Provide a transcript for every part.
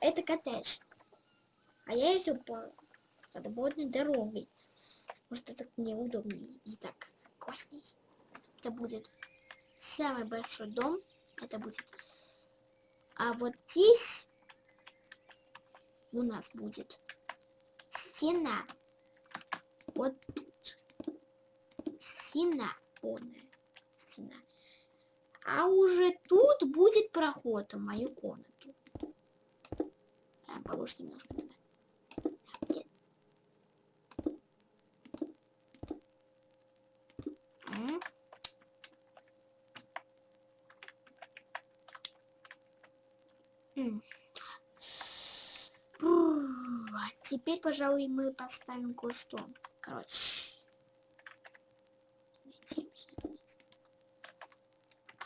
это коттедж. А я иду по подводной дороге. Может, это неудобнее и так классней. Это будет самый большой дом. Это будет. А вот здесь у нас будет стена. Вот стена. Стена. А уже тут будет проход в мою комнату. А, повыше немножко надо. Где? М? А Теперь, пожалуй, мы поставим кое-что. Короче.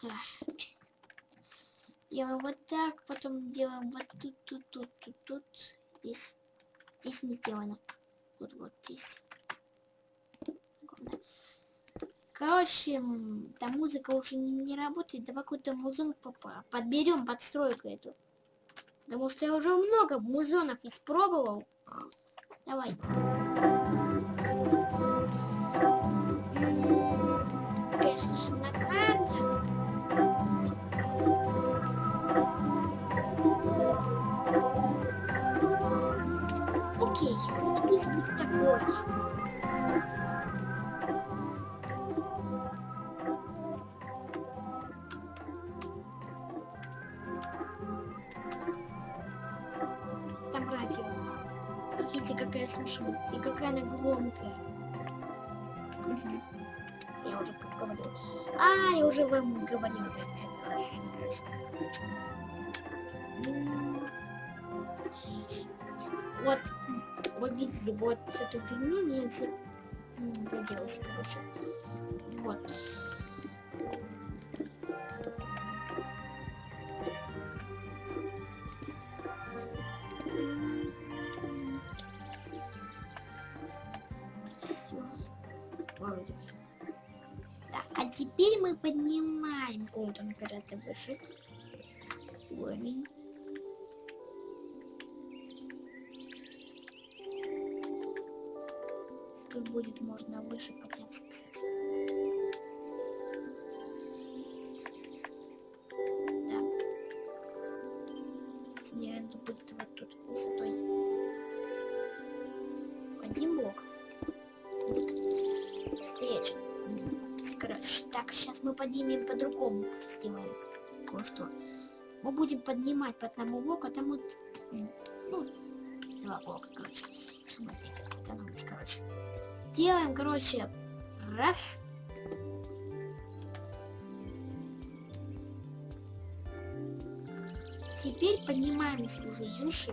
Ах. Делаем вот так, потом делаем вот тут, тут, тут, тут, тут. Здесь, здесь не сделано. Вот, вот здесь. Короче, там музыка уже не, не работает. Давай какой-то музон подберем подстройку эту. Потому что я уже много музонов испробовал. Давай. Конечно, Там радио. Видите, какая слышимость и какая она громкая. Мгм. Я уже как говорил. А, я уже вам говорил, это раз страшно. Вот, вот видите, вот эту фигню не заделась, короче. Вот. Так, а теперь мы поднимаем на гораздо выше. Уровень. Тут будет можно выше подняться. Да. Наверное, будет вот тут высотой. Один блок. Короче, так, сейчас мы поднимем по-другому. Сделаем кое-что. Мы будем поднимать по одному блоку, а там вот, ну, два блока, короче. Чтобы экономить, короче. Делаем, короче, раз. Теперь поднимаемся уже выше.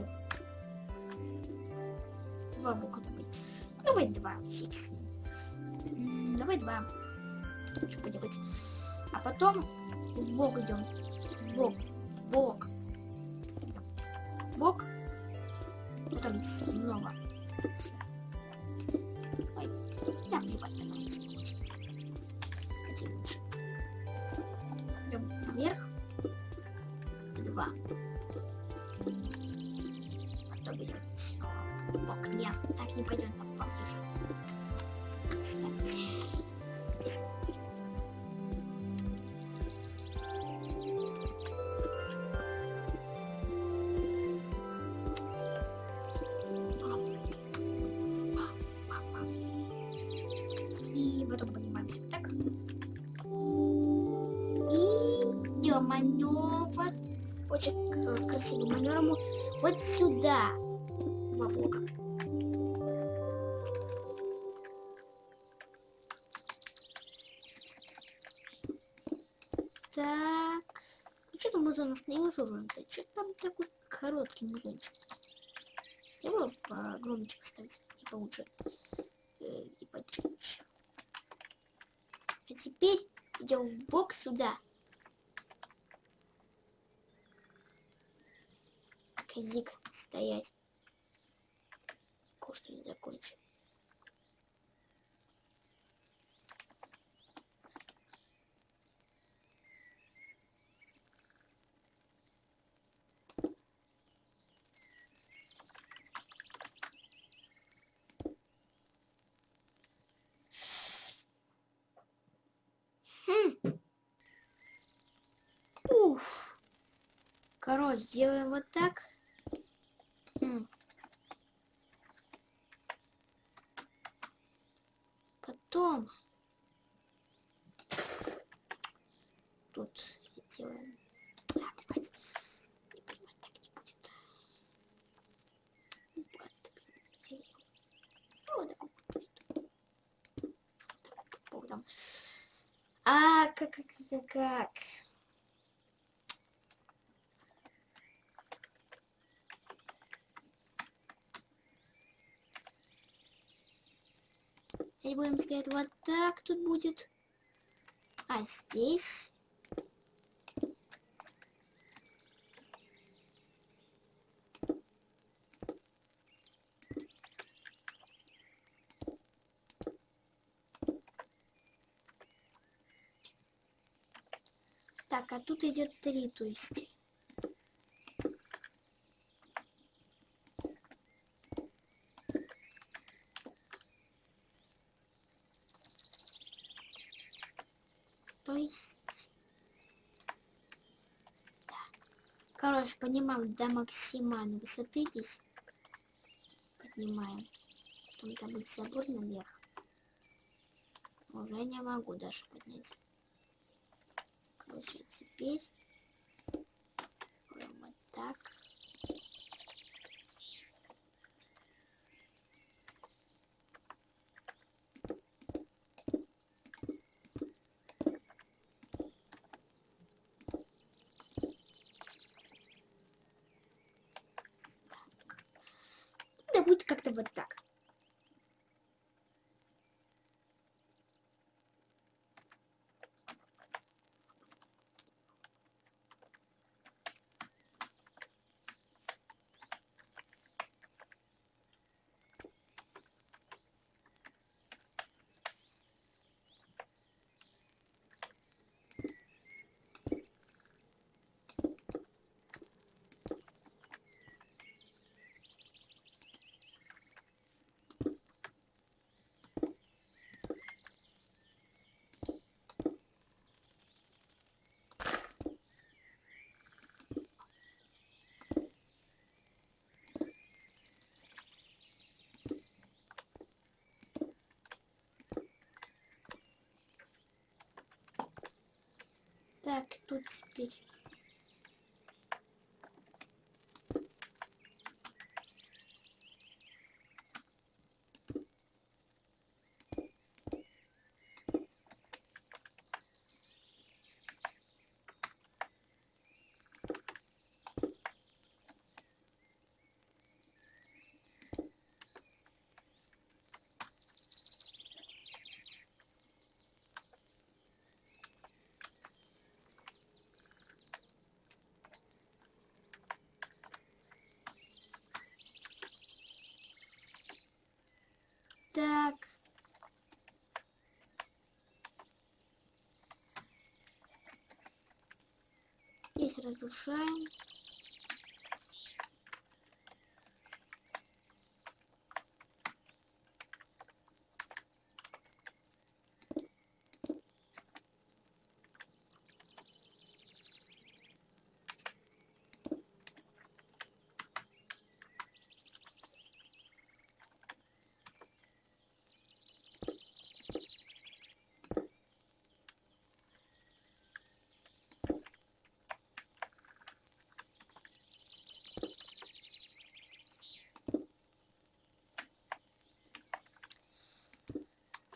Два блока давай. Давай два, фиг с ним. М, Давай два. Что поделать. А потом в бок идем. В бок. в Бок. Маневр. Очень к- красивый маневр. Мы Вот сюда. Два блока. Так. Ну что там музон остановился уже? Да что там такой короткий музончик? Я бы погромче поставить и получше. Э, И почище. А теперь идем в бок сюда. козик стоять. Кое-что не закончу. Хм. Короче, делаем вот так. А, как, как, как, как. Теперь будем стоять вот так тут будет. А здесь... А тут идет три, то есть. То есть... Да. Короче, поднимаем до максимальной высоты здесь. Поднимаем. Потом там будет забор наверх. Уже не могу даже поднять. Короче, теперь делаем вот так. Да будет как-то вот так. Так, тут теперь. Так. Здесь разрушаем.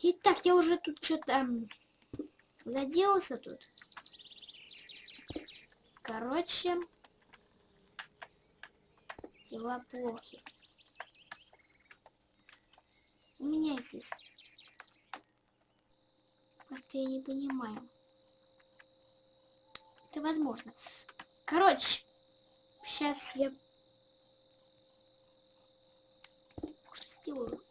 Итак, я уже тут что-то заделался тут. Короче, дела плохи. У меня здесь. Просто я не понимаю. Это возможно. Короче, сейчас я что сделаю.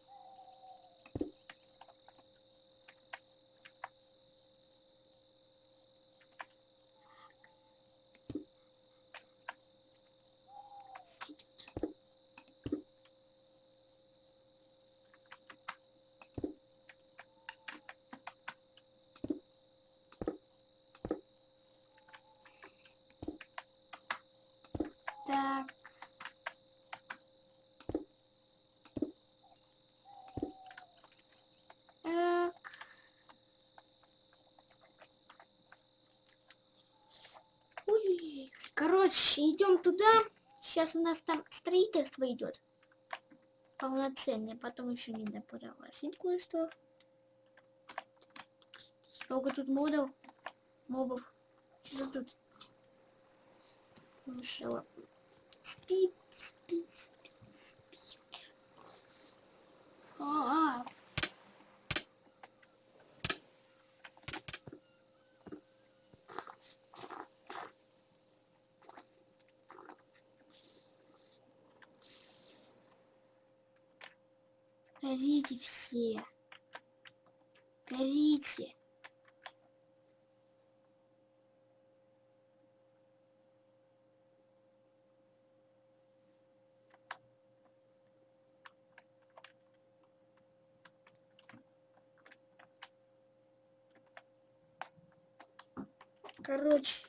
Короче, идем туда. Сейчас у нас там строительство идет. Полноценное. Потом еще не допровозить кое-что. Сколько тут модов? Мобов. Что тут? Мышела. Спи, спи, спи, спи. А, -а, -а. Горите все. Горите. Короче,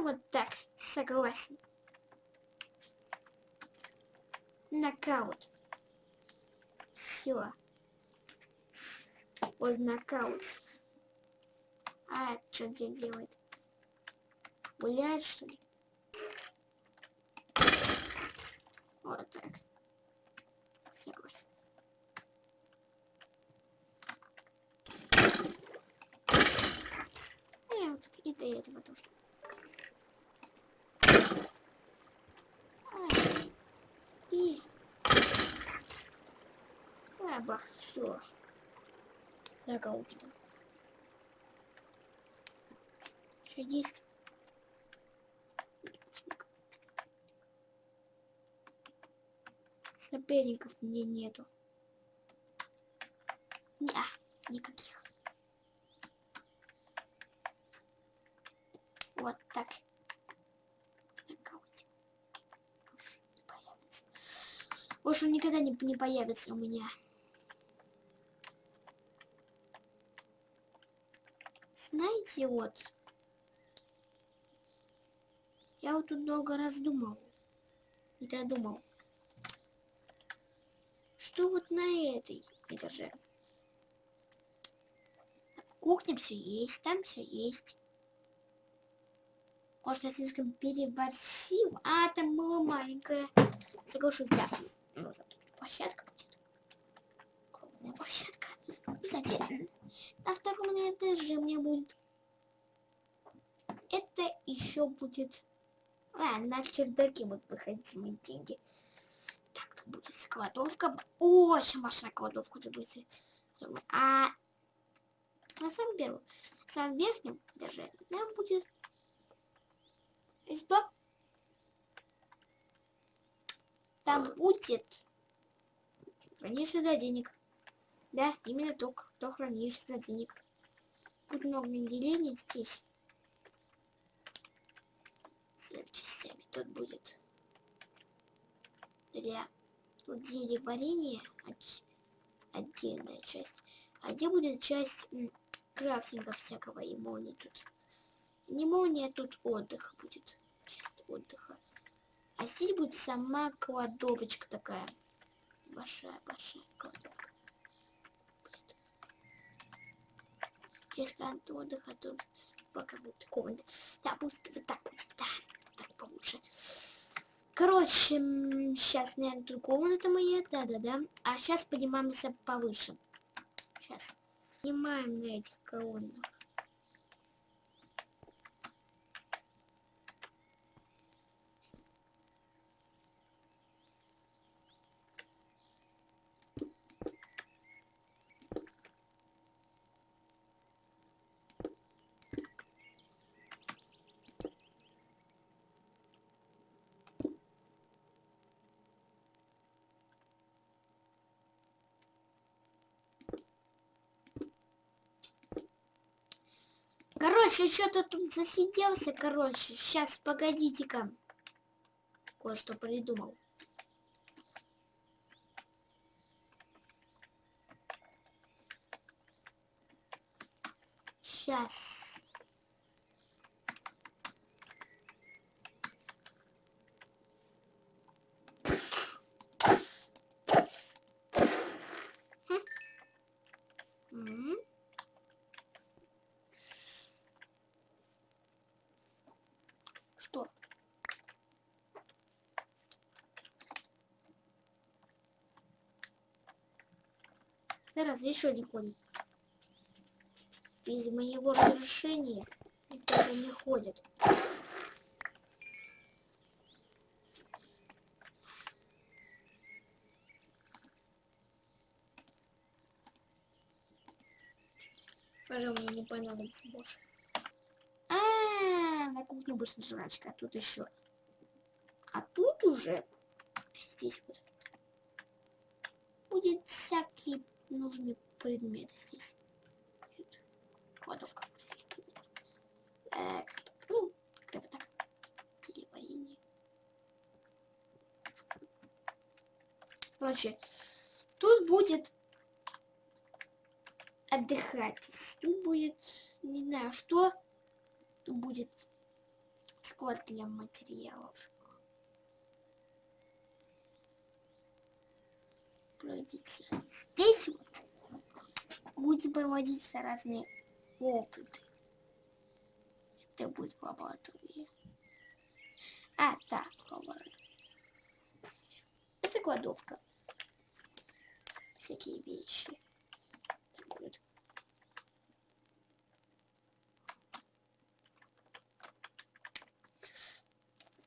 вот так, согласен. Нокаут. Все. Вот нокаут. А что здесь делает? Гуляет, что ли? Вот так. Согласен. И вот и до этого тоже. И... Бах, все. Нокаут тебя. Что есть? Соперников мне нету. Не, никаких. Вот так. Больше он никогда не, не появится у меня. Знаете, вот. Я вот тут долго раздумал. И додумал что вот на этой этаже? В кухне все есть, там все есть. Может, я слишком переборщил? А, там было маленькое. Соглашусь, да. Ну, площадка будет. Крупная площадка. Кстати, на втором этаже у меня будет... Это еще будет... А, на чердаке будут выходить мои деньги будет складовка. Очень большая кладовка тут будет. А на самом первом, самом верхнем этаже нам будет что? Там будет хранишься за денег. Да, именно то, кто хранишься за денег. Будет много деления здесь. С частями тут будет для где варенье отдельная часть а где будет часть крафтинга всякого и молнии тут не молния тут отдых будет часть отдыха а здесь будет сама кладовочка такая большая большая кладовка будет. часть отдыха тут пока будет комната да будет вот так будет да так получше Короче, сейчас, наверное, тут комната моя, да-да-да. А сейчас поднимаемся повыше. Сейчас. Снимаем на этих колоннах. Короче, что-то тут засиделся, короче. Сейчас, погодите-ка. Кое-что придумал. Сейчас. Еще один конь. Без моего разрешения никто не ходит. Пожалуй, мне не понадобится больше. А, -а, -а на кухне быстро жрачка, а тут еще. А тут уже здесь вот будет всякие нужные предметы здесь. Кладовка. Так, ну, как бы так. Телеварение. Короче, тут будет отдыхать. Тут будет, не знаю что, тут будет склад для материалов. Проводиться. Здесь вот будет проводиться разные опыты. Это будет лаборатория. А, да, лаборатория. Это кладовка. Всякие вещи. будет.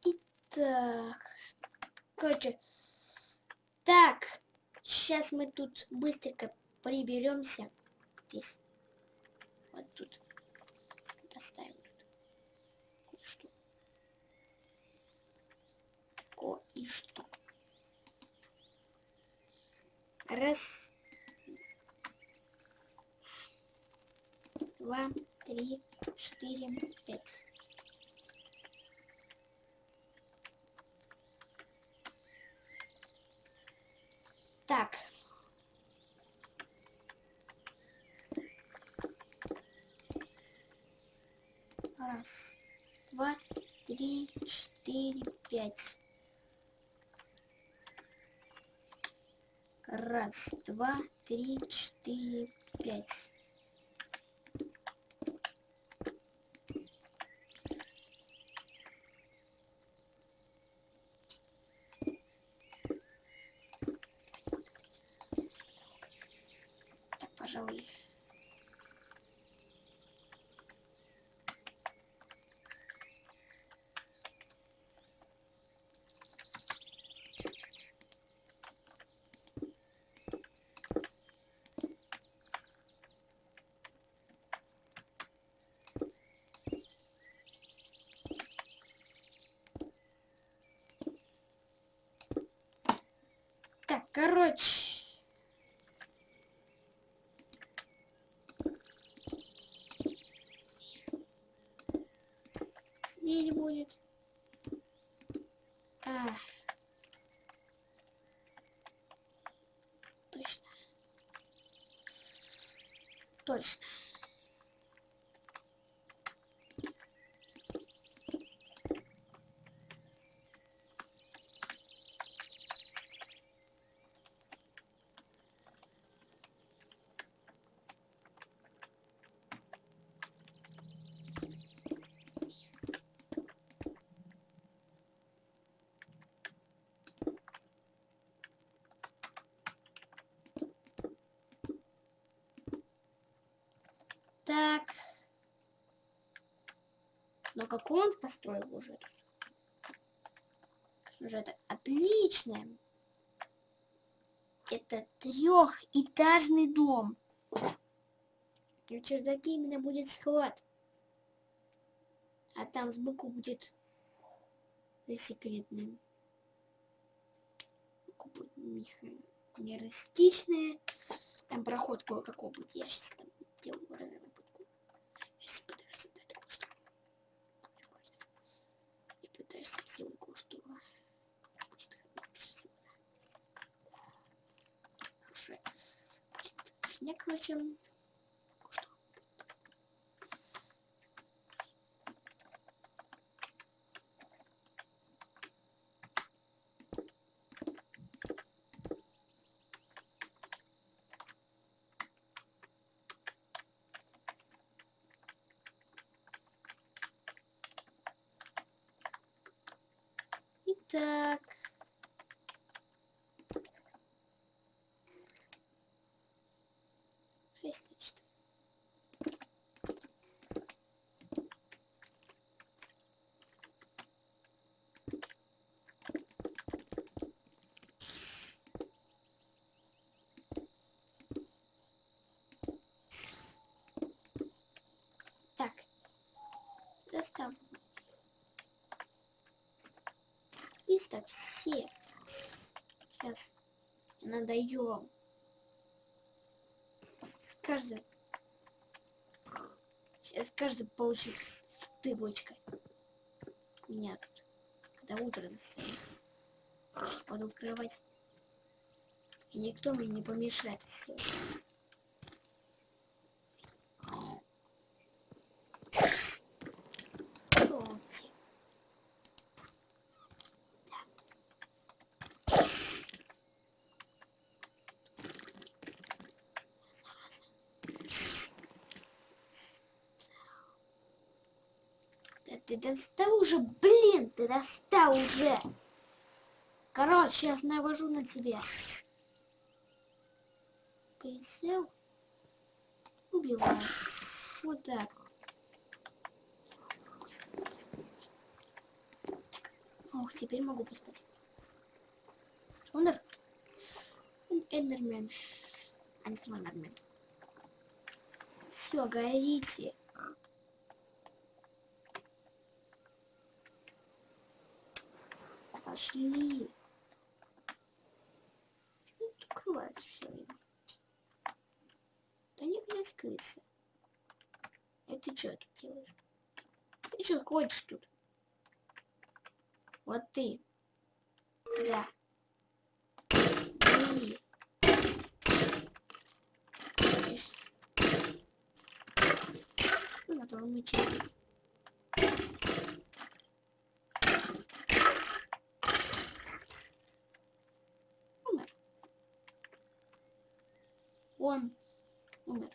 Итак. Короче. Так. Сейчас мы тут быстренько приберемся. Здесь. Вот тут. Поставим тут. Кое-что. Кое-что. Раз. Два, три, четыре, пять. Так. Раз, два, три, четыре, пять. Раз, два, три, четыре, пять. Так, пожалуй. Так, короче. Здесь будет. А. Точно. Точно. Так. Но какой он построил уже? Уже это отлично. Это трехэтажный дом. В чердаке именно будет склад. А там сбоку будет секретным. Миростичное. Там проход кое-какой будет. Я сейчас там делаю сейчас пытаюсь создать кое-что. Пытаюсь сделать кое-что. Будет хорошая. Будет фигня, короче. Итак. Шесть точно. Так. Достав. Листок все. Сейчас надаем. С каждой. Сейчас каждый получит тыбочкой. Меня тут. Когда утро застанет. Сейчас пойду в кровать. И никто мне не помешает сделать. Желтик. Зараза. Да ты достал уже, блин, ты достал уже. Короче, сейчас навожу на тебя. Прицел. Убиваю. Вот так. Ох, теперь могу поспать. Слондер? Эндермен. А не Слондермен. Все, горите. Пошли. Что тут укрывается все время? Да не блядь, крысы. А ты что тут делаешь? Ты что хочешь тут? Вот ты. Да. Ты. Ишь. Ну, на твоем мече. Умер. Он умер.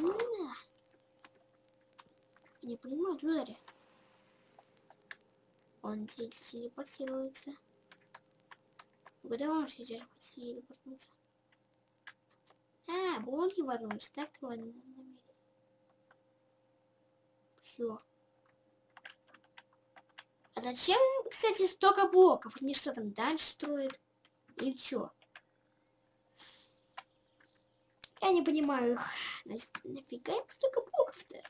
Ну да. Не понимаю, Джерри. Он те- телепортируется. Куда он сейчас телепортнуться? А, блоки ворвались. Так твой намерение. Все. А зачем, кстати, столько блоков? Они что там дальше строят? Или чё? Я не понимаю их. Значит, нафига столько блоков-то?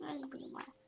那你不能玩。